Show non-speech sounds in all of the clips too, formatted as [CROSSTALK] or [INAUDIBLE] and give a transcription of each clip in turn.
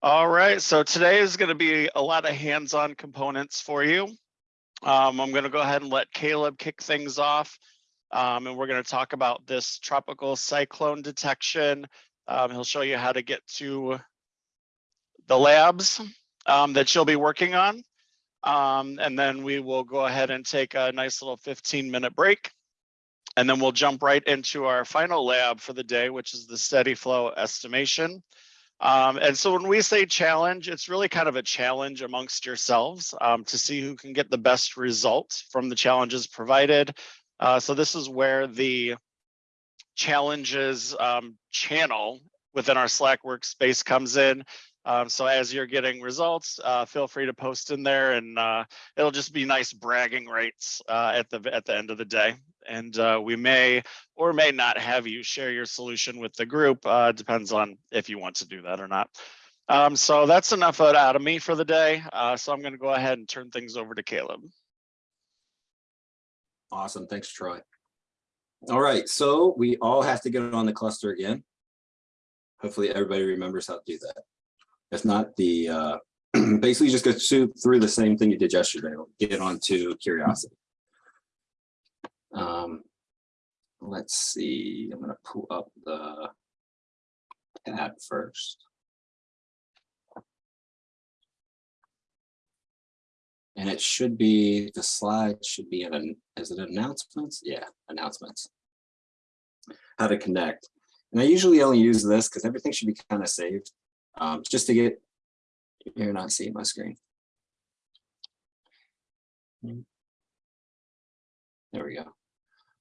All right, so today is going to be a lot of hands-on components for you. Um, I'm going to go ahead and let Caleb kick things off. Um, and we're going to talk about this tropical cyclone detection. Um, he'll show you how to get to the labs um, that you'll be working on. Um, and then we will go ahead and take a nice little 15 minute break. And then we'll jump right into our final lab for the day, which is the steady flow estimation. Um, and so when we say challenge, it's really kind of a challenge amongst yourselves um, to see who can get the best results from the challenges provided. Uh, so this is where the challenges um, channel within our Slack workspace comes in. Um, so as you're getting results, uh, feel free to post in there and uh, it'll just be nice bragging rights uh, at the at the end of the day. And uh, we may or may not have you share your solution with the group. Uh, depends on if you want to do that or not. Um, so that's enough out of me for the day. Uh, so I'm going to go ahead and turn things over to Caleb. Awesome. Thanks, Troy. All right, so we all have to get on the cluster again. Hopefully everybody remembers how to do that. If not, the uh, [CLEARS THROAT] basically just go through the same thing you did yesterday. Get onto curiosity. Um, let's see. I'm going to pull up the tab first. And it should be, the slide should be in an, is it announcements? Yeah, announcements. How to connect. And I usually only use this because everything should be kind of saved um, just to get, you're not seeing my screen. There we go.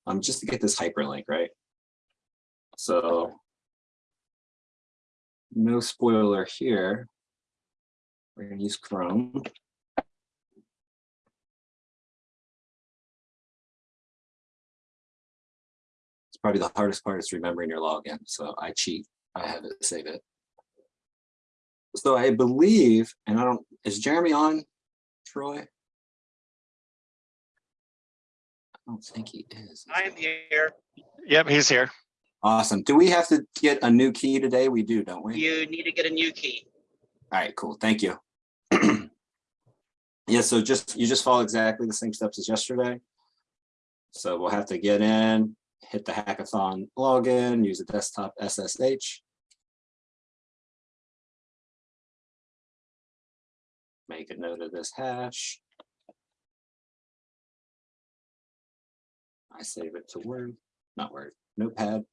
Um, just to get this hyperlink, right? So no spoiler here. We're going to use Chrome. It's probably the hardest part is remembering your login. So I cheat. I have it save it. So I believe, and I don't, is Jeremy on, Troy? I don't think he is. I'm here. Yep, he's here. Awesome. Do we have to get a new key today? We do, don't we? You need to get a new key. All right, cool. Thank you. [CLEARS THROAT] yeah, so just you just follow exactly the same steps as yesterday. So we'll have to get in, hit the hackathon login, use a desktop SSH. Make a note of this hash. I save it to Word, not Word, Notepad.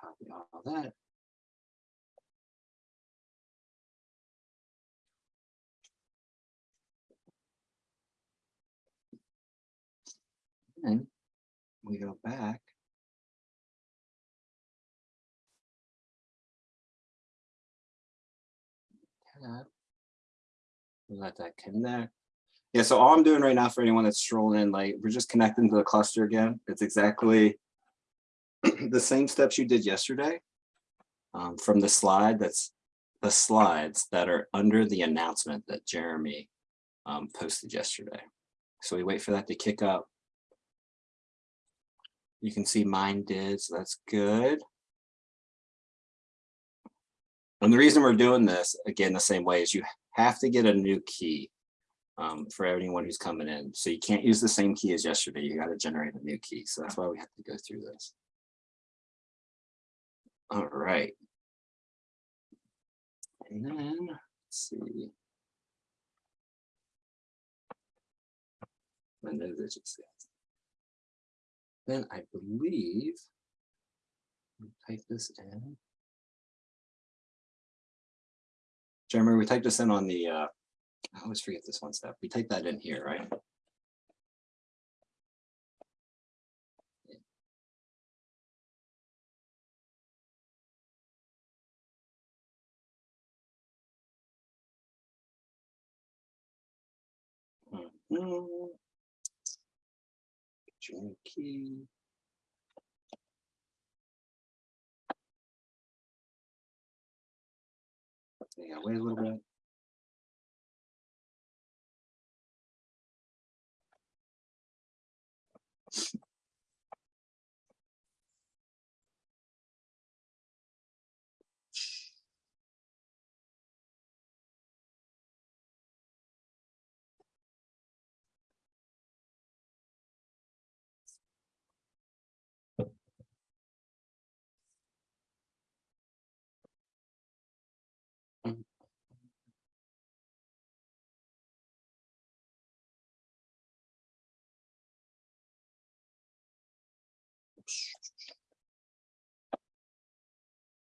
Copy all that. And we go back. Tab. Let that connect. Yeah, so all I'm doing right now for anyone that's strolling in, like we're just connecting to the cluster again. It's exactly [CLEARS THROAT] the same steps you did yesterday um, from the slide that's the slides that are under the announcement that Jeremy um, posted yesterday. So we wait for that to kick up. You can see mine did, so that's good. And the reason we're doing this, again, the same way is you have to get a new key um, for anyone who's coming in. So you can't use the same key as yesterday. You got to generate a new key. So that's why we have to go through this. All right. And then let's see. Know this Then I believe type this in. Jeremy, we typed this in on the, uh, I always forget this one step. We type that in here, right? Your new key. Yeah, wait a little bit.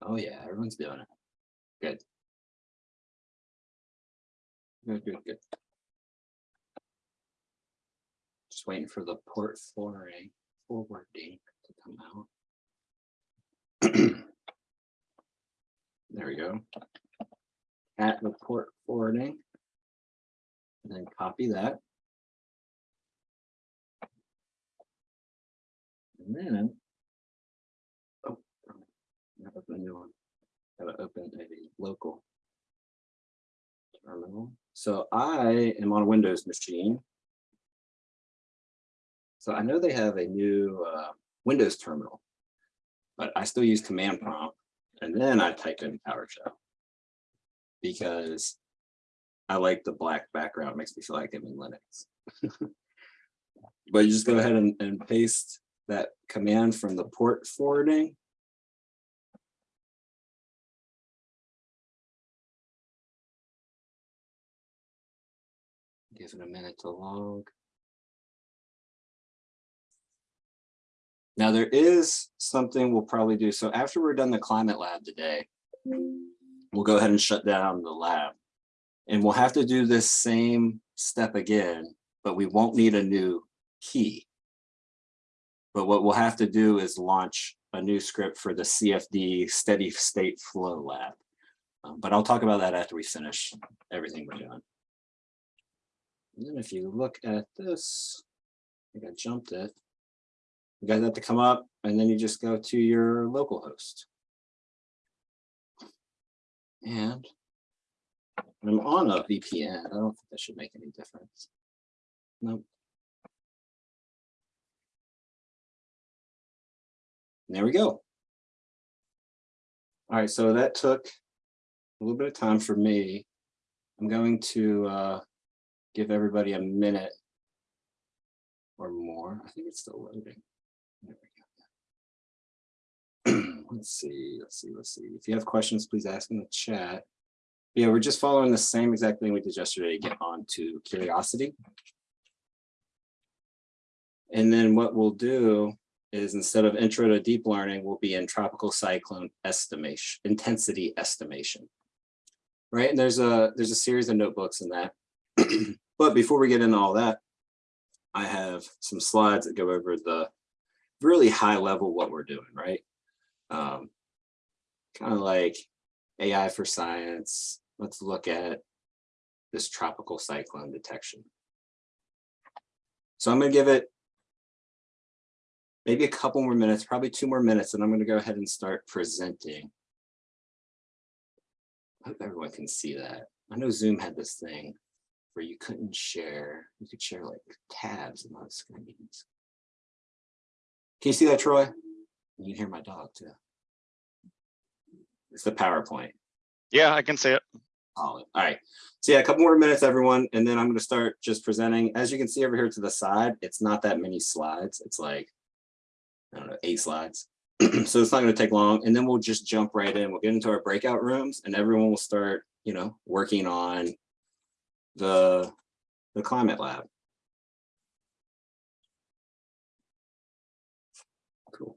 Oh yeah, everyone's doing it. Good. Good, good, good. Just waiting for the port forwarding, forwarding to come out. [CLEARS THROAT] There we go. At the port forwarding. And then copy that. And then. Oh. gotta Open a new one. Gotta open a local. Terminal. So I am on a Windows machine. So I know they have a new uh, Windows terminal. But I still use command prompt and then I type in PowerShell. Because I like the black background, It makes me feel like I'm in Linux. [LAUGHS] But you just go ahead and, and paste that command from the port forwarding. Give it a minute to log. Now there is something we'll probably do. So after we're done the climate lab today, we'll go ahead and shut down the lab. And we'll have to do this same step again, but we won't need a new key. But what we'll have to do is launch a new script for the CFD steady state flow lab. Um, but I'll talk about that after we finish everything we're doing. And then if you look at this, I think I jumped it. You guys have to come up and then you just go to your local host. And I'm on a VPN. I don't think that should make any difference. Nope. There we go. All right, so that took a little bit of time for me. I'm going to uh, give everybody a minute or more. I think it's still loading. There we go. [CLEARS THROAT] let's see, let's see, let's see. If you have questions, please ask in the chat. Yeah, we're just following the same exact thing we did yesterday to get on to curiosity. And then what we'll do is instead of intro to deep learning, we'll be in tropical cyclone estimation, intensity estimation. Right, and there's a there's a series of notebooks in that. [CLEARS THROAT] but before we get into all that, I have some slides that go over the really high level what we're doing, right? Um, kind of like AI for science. Let's look at this tropical cyclone detection. So I'm going to give it maybe a couple more minutes, probably two more minutes, and I'm going to go ahead and start presenting. I hope everyone can see that. I know Zoom had this thing where you couldn't share, you could share like tabs and not screens. Can you see that, Troy? You can hear my dog too. It's the PowerPoint. Yeah, I can see it. All right. So yeah, a couple more minutes, everyone, and then I'm going to start just presenting. As you can see over here to the side, it's not that many slides. It's like, I don't know, eight slides. [CLEARS THROAT] so it's not going to take long. And then we'll just jump right in. We'll get into our breakout rooms and everyone will start, you know, working on the, the climate lab. Cool.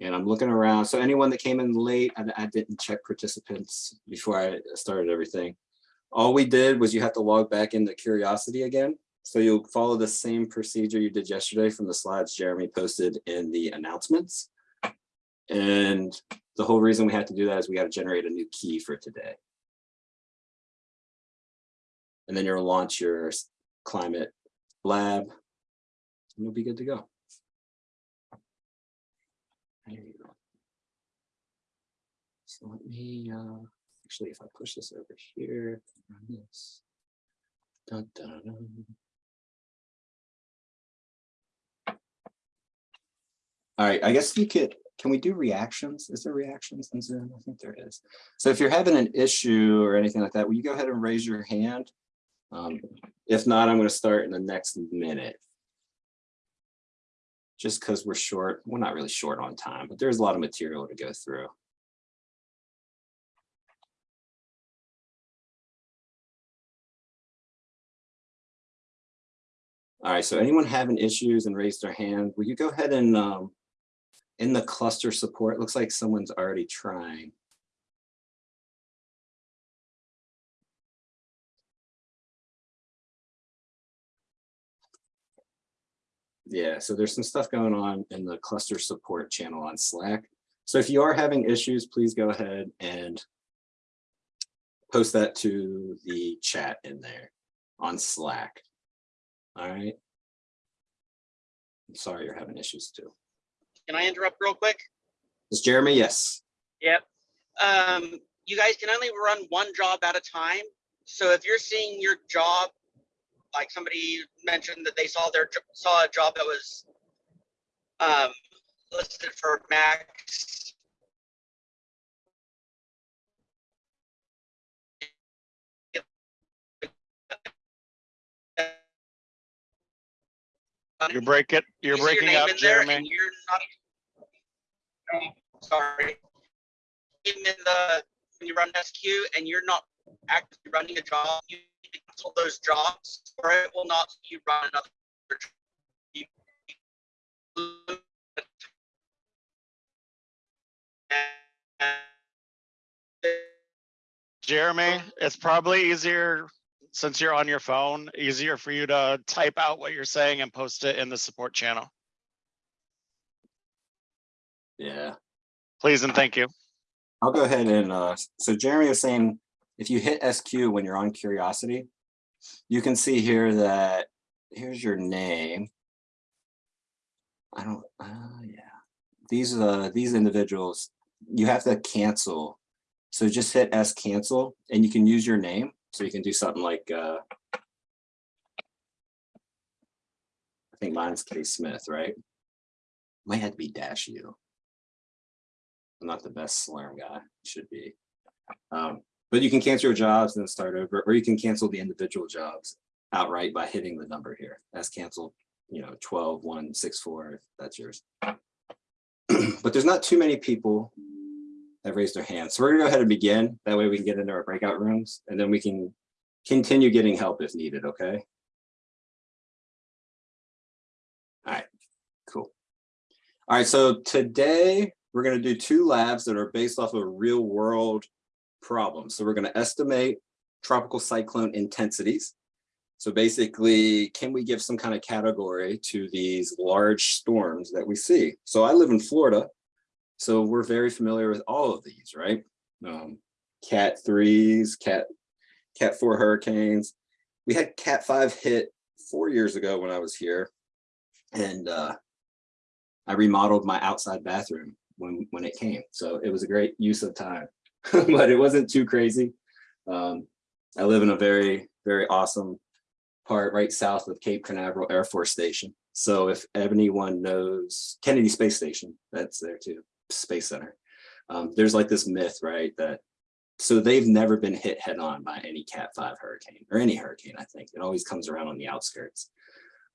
And I'm looking around. So anyone that came in late, I, I didn't check participants before I started everything. All we did was you have to log back into Curiosity again. So you'll follow the same procedure you did yesterday from the slides Jeremy posted in the announcements. And the whole reason we had to do that is we got to generate a new key for today. And then you'll launch your climate lab and you'll be good to go. There you go. So let me, uh, actually, if I push this over here, run this. Dun, dun, dun. All right, I guess you could, can we do reactions? Is there reactions in Zoom? I think there is. So if you're having an issue or anything like that, will you go ahead and raise your hand? Um, if not, I'm going to start in the next minute. Just because we're short, we're not really short on time, but there's a lot of material to go through. All right, so anyone having issues and raise their hand, will you go ahead and um, in the cluster support, looks like someone's already trying. Yeah, so there's some stuff going on in the cluster support channel on Slack. So if you are having issues, please go ahead and post that to the chat in there on Slack. All right. I'm sorry you're having issues too. Can I interrupt real quick? Is Jeremy? Yes. Yep. Um, you guys can only run one job at a time. So if you're seeing your job, like somebody mentioned that they saw their saw a job that was um, listed for max. You're breaking, you're You breaking up, Jeremy. You're not. Oh, Sorry. In the, when you run SQ and you're not actively running a job, you need to cancel those jobs or it will not let you run another. job. Jeremy, it's probably easier, since you're on your phone, easier for you to type out what you're saying and post it in the support channel. Yeah. Please and thank you. I'll go ahead and, uh, so Jeremy was saying, if you hit SQ when you're on Curiosity, you can see here that, here's your name. I don't, uh, yeah. These, uh, these individuals, you have to cancel. So just hit S cancel and you can use your name. So you can do something like, uh, I think mine's K Smith, right? Might have to be dash U. I'm not the best Slurm guy, should be. Um, but you can cancel your jobs and then start over, or you can cancel the individual jobs outright by hitting the number here. That's canceled, you know, 12, 1, 6, 4, that's yours. [CLEARS THROAT] But there's not too many people that raised their hands. So we're gonna go ahead and begin. That way we can get into our breakout rooms and then we can continue getting help if needed, okay? All right, cool. All right, so today we're going to do two labs that are based off of real world problems. So we're going to estimate tropical cyclone intensities. So basically, can we give some kind of category to these large storms that we see? So I live in Florida, so we're very familiar with all of these, right? Um, cat threes, cat, cat four hurricanes. We had cat five hit four years ago when I was here. And uh, I remodeled my outside bathroom when when it came. So it was a great use of time, [LAUGHS] but it wasn't too crazy. Um, I live in a very, very awesome part right south of Cape Canaveral Air Force Station. So if anyone knows Kennedy Space Station, that's there too, Space Center. Um, there's like this myth, right, that so they've never been hit head on by any Cat 5 hurricane or any hurricane, I think. It always comes around on the outskirts.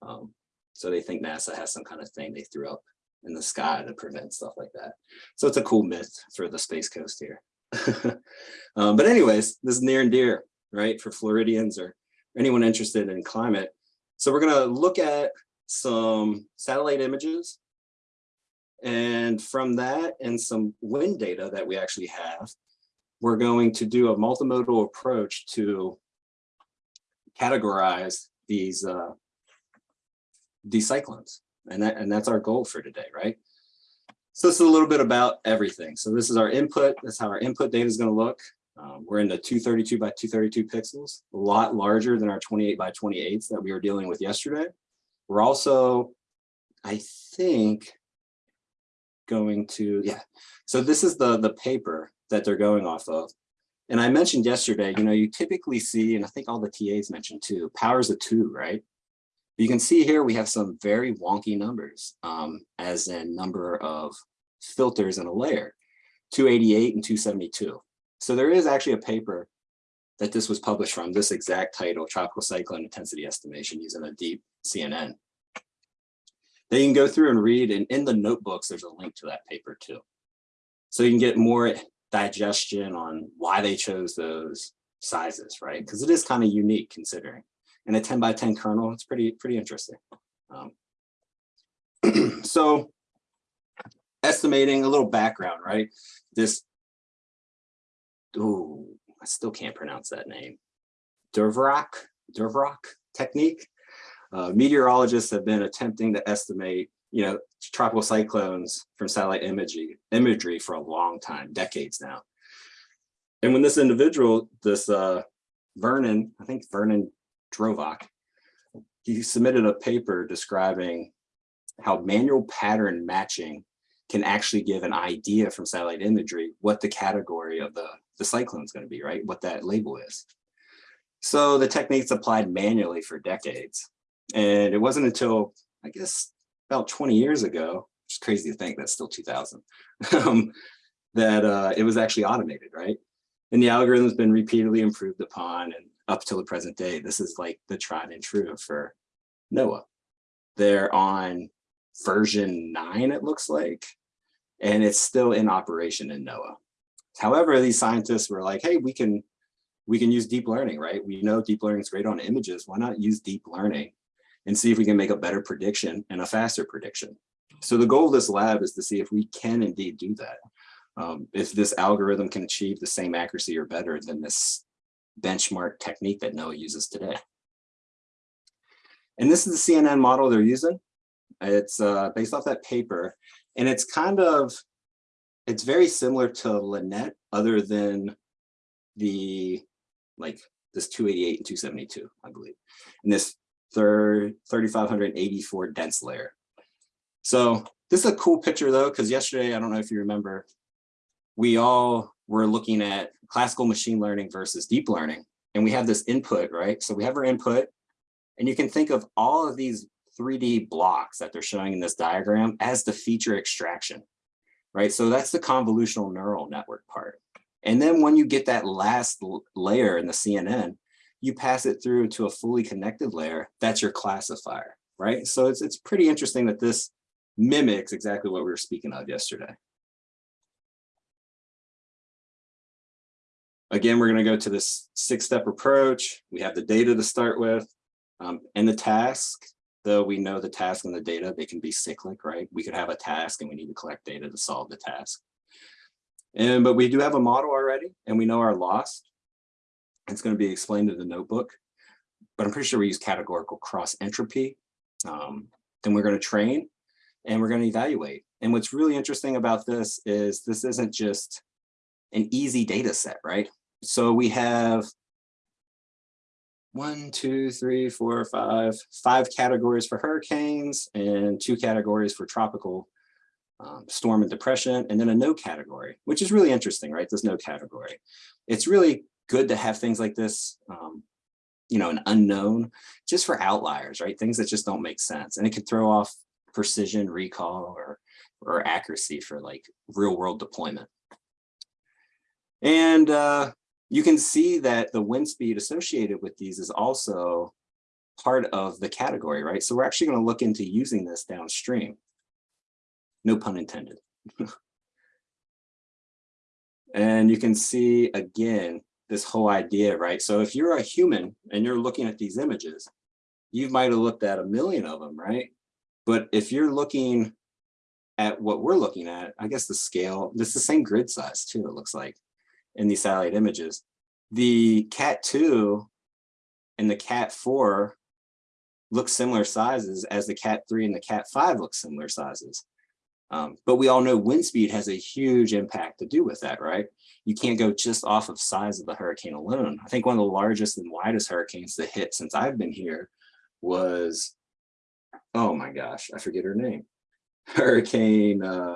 Um, so they think NASA has some kind of thing they threw up in the sky to prevent stuff like that. So it's a cool myth for the Space Coast here. [LAUGHS] um, but anyways, this is near and dear, right, for Floridians or anyone interested in climate. So we're gonna look at some satellite images. And from that and some wind data that we actually have, we're going to do a multimodal approach to categorize these uh, these cyclones. And, that, and that's our goal for today, right? So this is a little bit about everything. So this is our input. That's how our input data is going to look. Um, we're in the 232 by 232 pixels, a lot larger than our 28 by 28s that we were dealing with yesterday. We're also, I think, going to, yeah. So this is the, the paper that they're going off of. And I mentioned yesterday, you know, you typically see, and I think all the TAs mentioned too, powers of two, right? But You can see here we have some very wonky numbers um, as in number of filters in a layer, 288 and 272. So there is actually a paper that this was published from, this exact title, Tropical Cyclone Intensity Estimation using a deep CNN. Then you can go through and read, and in the notebooks, there's a link to that paper too. So you can get more digestion on why they chose those sizes, right? Because it is kind of unique considering. and a 10 by 10 kernel. It's pretty, pretty interesting. Um, [CLEARS THROAT] so estimating a little background, right? This, oh, I still can't pronounce that name. Dvorak, Dvorak technique. Uh, meteorologists have been attempting to estimate, you know, tropical cyclones from satellite imagery, imagery for a long time, decades now. And when this individual, this uh, Vernon, I think Vernon Drovak, he submitted a paper describing how manual pattern matching can actually give an idea from satellite imagery what the category of the, the cyclone is going to be, right? What that label is. So the techniques applied manually for decades. And it wasn't until, I guess, about 20 years ago, which is crazy to think that's still 2000, [LAUGHS] um, that uh, it was actually automated, right? And the algorithm has been repeatedly improved upon and up till the present day, this is like the tried and true for NOAA. They're on version nine, it looks like, and it's still in operation in NOAA. However, these scientists were like, hey, we can we can use deep learning, right? We know deep learning is great on images. Why not use deep learning and see if we can make a better prediction and a faster prediction? So the goal of this lab is to see if we can indeed do that. Um, if this algorithm can achieve the same accuracy or better than this benchmark technique that NOAA uses today. And this is the CNN model they're using. It's uh, based off that paper, and it's kind of, it's very similar to LeNet, other than the, like this 288 and 272, I believe, and this 3584 dense layer. So this is a cool picture though, because yesterday, I don't know if you remember, we all were looking at classical machine learning versus deep learning, and we have this input, right? So we have our input, and you can think of all of these 3D blocks that they're showing in this diagram as the feature extraction, right? So that's the convolutional neural network part. And then when you get that last layer in the CNN, you pass it through to a fully connected layer, that's your classifier, right? So it's, it's pretty interesting that this mimics exactly what we were speaking of yesterday. Again, we're gonna go to this six-step approach. We have the data to start with um, and the task, though we know the task and the data, they can be cyclic, right? We could have a task and we need to collect data to solve the task. And but we do have a model already and we know our loss. It's going to be explained in the notebook, but I'm pretty sure we use categorical cross entropy. Um, then we're going to train and we're going to evaluate. And what's really interesting about this is this isn't just an easy data set, right? So we have one, two, three, four, five, five categories for hurricanes and two categories for tropical um, storm and depression, and then a no category, which is really interesting, right? There's no category. It's really good to have things like this, um, you know, an unknown, just for outliers, right? Things that just don't make sense. And it can throw off precision, recall, or, or accuracy for like real world deployment. And uh, you can see that the wind speed associated with these is also part of the category, right? So we're actually going to look into using this downstream. No pun intended. [LAUGHS] and you can see again, this whole idea, right? So if you're a human and you're looking at these images, you might have looked at a million of them, right? But if you're looking at what we're looking at, I guess the scale, is the same grid size too, it looks like in these satellite images. The Cat 2 and the Cat 4 look similar sizes as the Cat 3 and the Cat 5 look similar sizes. Um, but we all know wind speed has a huge impact to do with that, right? You can't go just off of size of the hurricane alone. I think one of the largest and widest hurricanes to hit since I've been here was, oh my gosh, I forget her name. [LAUGHS] Hurricane, uh,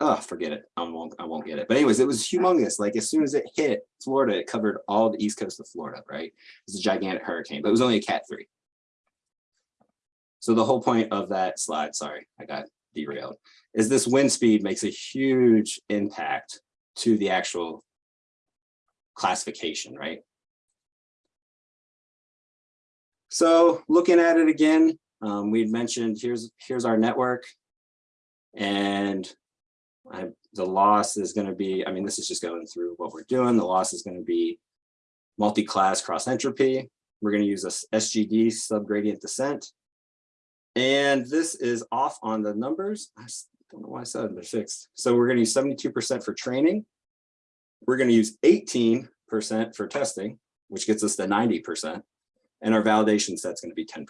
oh, forget it. I won't, I won't get it. But anyways, it was humongous. Like as soon as it hit Florida, it covered all the east coast of Florida, right? It's a gigantic hurricane, but it was only a cat three. So the whole point of that slide, sorry, I got derailed, is this wind speed makes a huge impact to the actual classification, right? So looking at it again, um, we'd mentioned here's here's our network, and I, the loss is going to be. I mean, this is just going through what we're doing. The loss is going to be multi-class cross entropy. We're going to use a SGD subgradient descent. And this is off on the numbers. I don't know why I said it's fixed. So we're going to use 72% for training. We're going to use 18% for testing, which gets us to 90%. And our validation set's going to be 10%.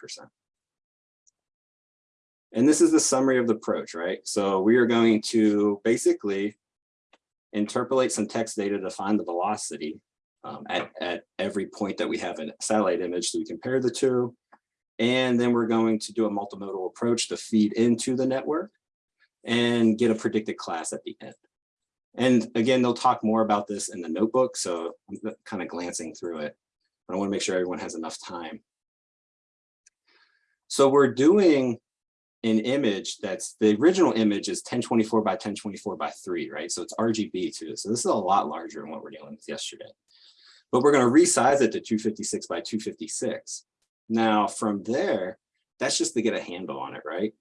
And this is the summary of the approach, right? So we are going to basically interpolate some text data to find the velocity um, at, at every point that we have a satellite image. So we compare the two. And then we're going to do a multimodal approach to feed into the network and get a predicted class at the end. And again, they'll talk more about this in the notebook. So I'm kind of glancing through it. But I want to make sure everyone has enough time. So we're doing an image that's the original image is 1024 by 1024 by 3, right? So it's RGB too. So this is a lot larger than what we're dealing with yesterday. But we're going to resize it to 256 by 256. Now from there, that's just to get a handle on it, right?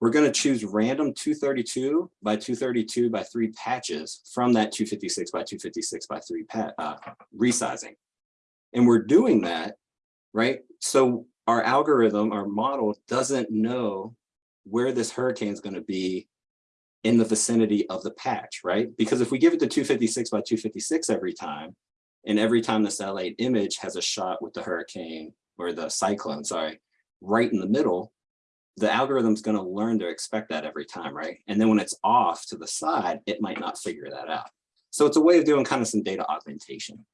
We're going to choose random 232 by 232 by 3 patches from that 256 by 256 by 3 pat uh, resizing. And we're doing that, right? So our algorithm, our model doesn't know where this hurricane is going to be in the vicinity of the patch, right? Because if we give it the 256 by 256 every time, and every time the satellite image has a shot with the hurricane or the cyclone, sorry, right in the middle, the algorithm's going to learn to expect that every time, right? And then when it's off to the side, it might not figure that out. So it's a way of doing kind of some data augmentation.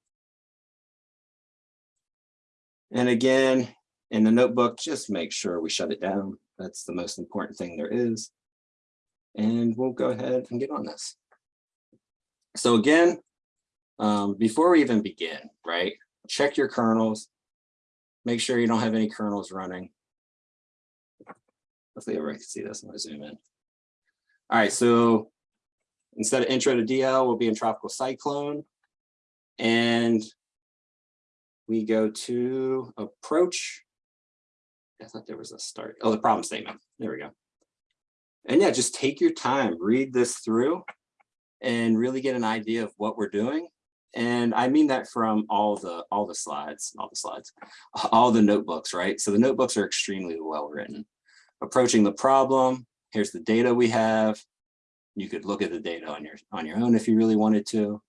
And again, in the notebook, just make sure we shut it down. That's the most important thing there is. And we'll go ahead and get on this. So again, um, before we even begin, right, check your kernels. Make sure you don't have any kernels running. Hopefully everybody can see this. when I'm zoom in. All right, so instead of intro to DL, we'll be in tropical cyclone. And we go to approach. I thought there was a start. Oh, the problem statement. There we go. And yeah, just take your time, read this through and really get an idea of what we're doing. And I mean that from all the all the slides, all the slides, [LAUGHS] all the notebooks, right? So the notebooks are extremely well written. Approaching the problem, here's the data we have. You could look at the data on your on your own if you really wanted to.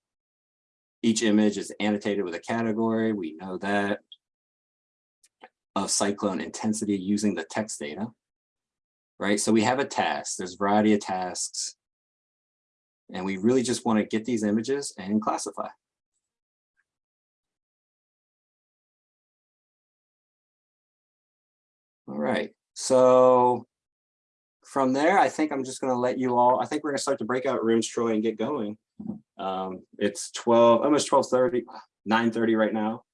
Each image is annotated with a category. We know that of cyclone intensity using the text data, right? So we have a task, there's a variety of tasks, and we really just wanna get these images and classify. All right, so from there, I think I'm just gonna let you all, I think we're gonna start the breakout rooms, Troy, and get going. Um, it's 12, almost 12:30, 9:30 right now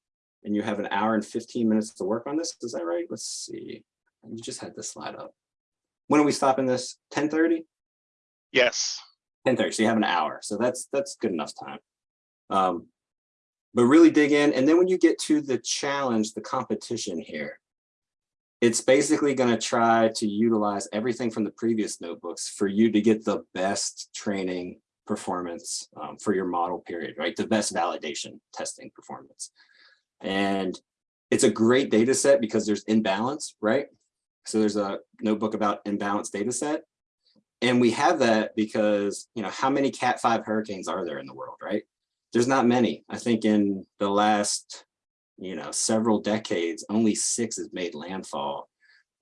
and you have an hour and 15 minutes to work on this. Is that right? Let's see. You just had this slide up. When are we stopping this? 1030? Yes. 1030. So you have an hour. So that's that's good enough time. Um, but really dig in. And then when you get to the challenge, the competition here, it's basically going to try to utilize everything from the previous notebooks for you to get the best training performance um, for your model period, right? The best validation testing performance. And it's a great data set because there's imbalance, right? So there's a notebook about imbalance data set. And we have that because, you know, how many Cat 5 hurricanes are there in the world, right? There's not many. I think in the last, you know, several decades, only six has made landfall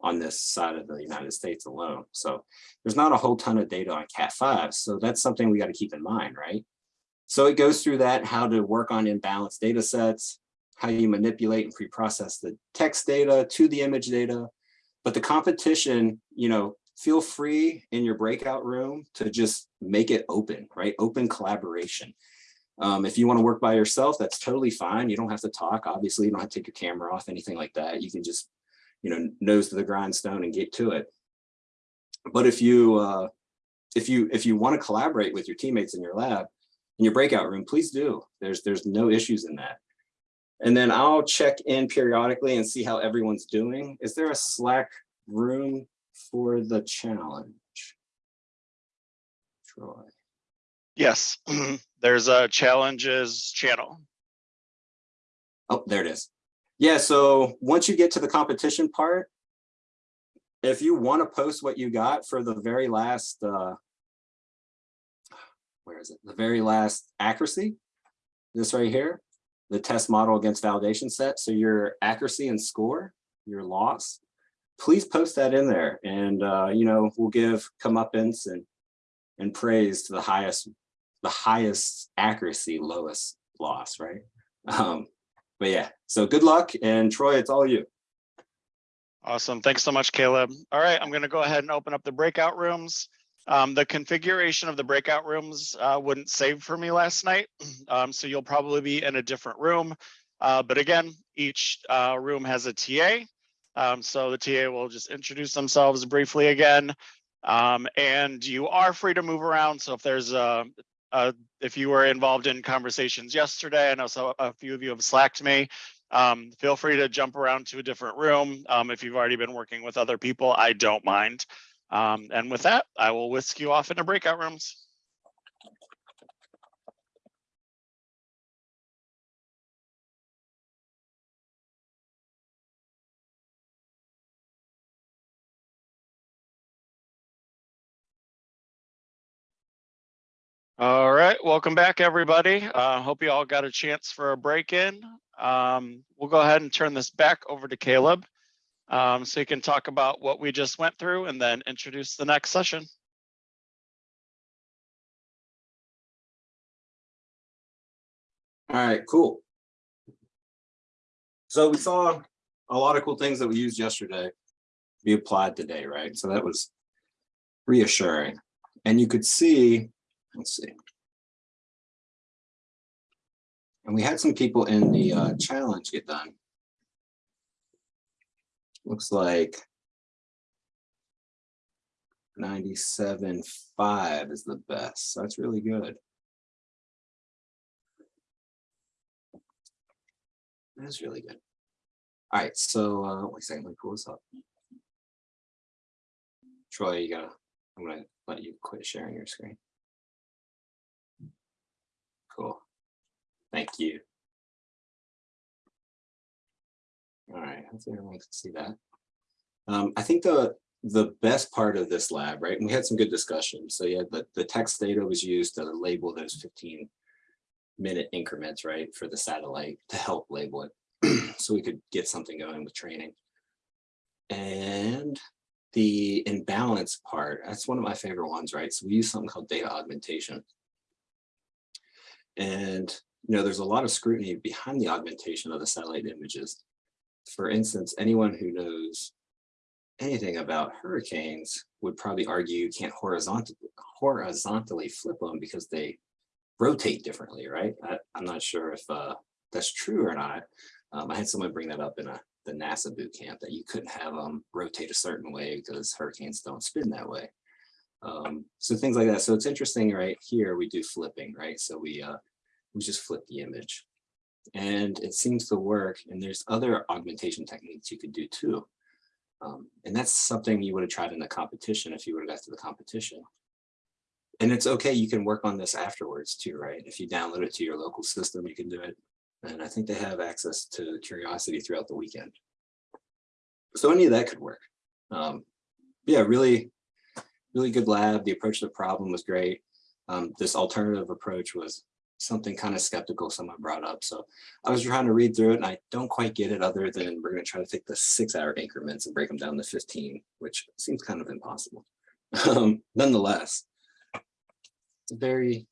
on this side of the United States alone. So there's not a whole ton of data on Cat 5. So that's something we got to keep in mind, right? So it goes through that, how to work on imbalanced data sets, how you manipulate and pre-process the text data to the image data. But the competition, you know, feel free in your breakout room to just make it open, right? Open collaboration. Um, if you want to work by yourself, that's totally fine. You don't have to talk. Obviously, you don't have to take your camera off, anything like that. You can just, you know, nose to the grindstone and get to it. But if you, uh, if you, if you want to collaborate with your teammates in your lab, in your breakout room, please do. There's, there's no issues in that. And then I'll check in periodically and see how everyone's doing. Is there a Slack room for the challenge? Troy. Yes. [CLEARS THROAT] There's a challenges channel. Oh, there it is. Yeah, so once you get to the competition part, if you want to post what you got for the very last, uh, where is it? The very last accuracy, this right here, the test model against validation set. So your accuracy and score, your loss, please post that in there. And, uh, you know, we'll give comeuppance and, and praise to the highest, the highest accuracy, lowest loss, right? Um, but yeah, so good luck and Troy, it's all you. Awesome. Thanks so much, Caleb. All right, I'm going to go ahead and open up the breakout rooms. Um, the configuration of the breakout rooms uh, wouldn't save for me last night, [CLEARS THROAT] um, so you'll probably be in a different room. Uh, but again, each uh, room has a TA, um, so the TA will just introduce themselves briefly again. Um, and you are free to move around. So if there's a, a if you were involved in conversations yesterday, I know so a few of you have slacked me. Um, feel free to jump around to a different room. Um, if you've already been working with other people, I don't mind. Um, and with that, I will whisk you off into breakout rooms. All right, welcome back, everybody. Uh, hope you all got a chance for a break-in. Um, we'll go ahead and turn this back over to Caleb. Um, so you can talk about what we just went through and then introduce the next session. All right, cool. So we saw a lot of cool things that we used yesterday be applied today, right? So that was reassuring. And you could see, let's see. And we had some people in the uh, challenge get done. Looks like 97.5 is the best. So that's really good. That's really good. All right, so uh, wait a second, let me pull this up. Troy, you gotta, I'm gonna let you quit sharing your screen. Cool. Thank you. All right, hopefully everyone can see that. Um, I think the the best part of this lab, right? And we had some good discussion. So yeah, the, the text data was used to label those 15 minute increments, right, for the satellite to help label it. [CLEARS THROAT] so we could get something going with training. And the imbalance part, that's one of my favorite ones, right? So we use something called data augmentation. And, you know, there's a lot of scrutiny behind the augmentation of the satellite images. For instance, anyone who knows anything about hurricanes would probably argue you can't horizontally, horizontally flip them because they rotate differently, right? I, am not sure if uh, that's true or not. Um, I had someone bring that up in a, the NASA boot camp that you couldn't have them rotate a certain way because hurricanes don't spin that way. Um, so things like that. So it's interesting, right? Here we do flipping, right? So we uh, we just flip the image, and it seems to work. And there's other augmentation techniques you could do too. Um, and that's something you would have tried in the competition if you would have got to the competition. And it's okay, you can work on this afterwards too, right? If you download it to your local system, you can do it. And I think they have access to Curiosity throughout the weekend. So any of that could work. Um, yeah, really, really good lab. The approach to the problem was great. Um, this alternative approach was something kind of skeptical someone brought up. So I was trying to read through it and I don't quite get it other than we're going to try to take the six hour increments and break them down to 15, which seems kind of impossible. [LAUGHS] Um, nonetheless, very,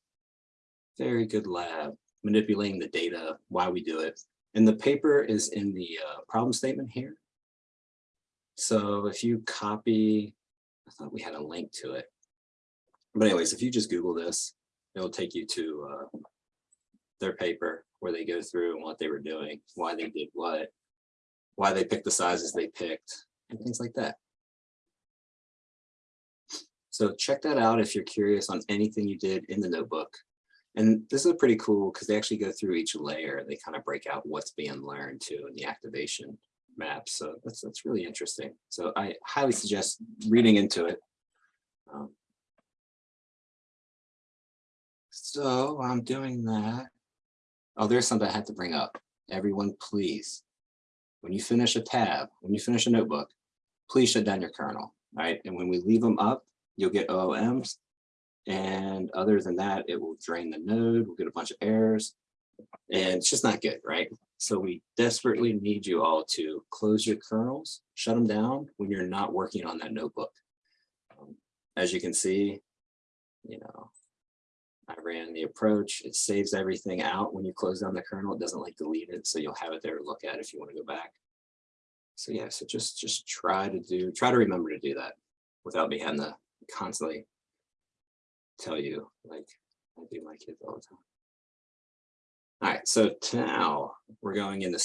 very good lab manipulating the data, why we do it. And the paper is in the uh, problem statement here. So if you copy, I thought we had a link to it. But anyways, if you just Google this, it'll take you to uh, their paper where they go through and what they were doing, why they did what, why they picked the sizes they picked, and things like that. So check that out if you're curious on anything you did in the notebook. And this is pretty cool because they actually go through each layer. They kind of break out what's being learned too in the activation map. So that's, that's really interesting. So I highly suggest reading into it. Um, so I'm doing that. Oh, there's something I had to bring up. everyone, please, when you finish a tab, when you finish a notebook, please shut down your kernel, right? And when we leave them up, you'll get OOMs. And other than that, it will drain the node, we'll get a bunch of errors. And it's just not good, right? So we desperately need you all to close your kernels, shut them down when you're not working on that notebook. Um, As you can see, you know, I ran the approach, it saves everything out when you close down the kernel, it doesn't like delete it, so you'll have it there to look at if you want to go back. So yeah, so just, just try to do, try to remember to do that without me having to constantly tell you like I do my kids all the time. All right, so now we're going into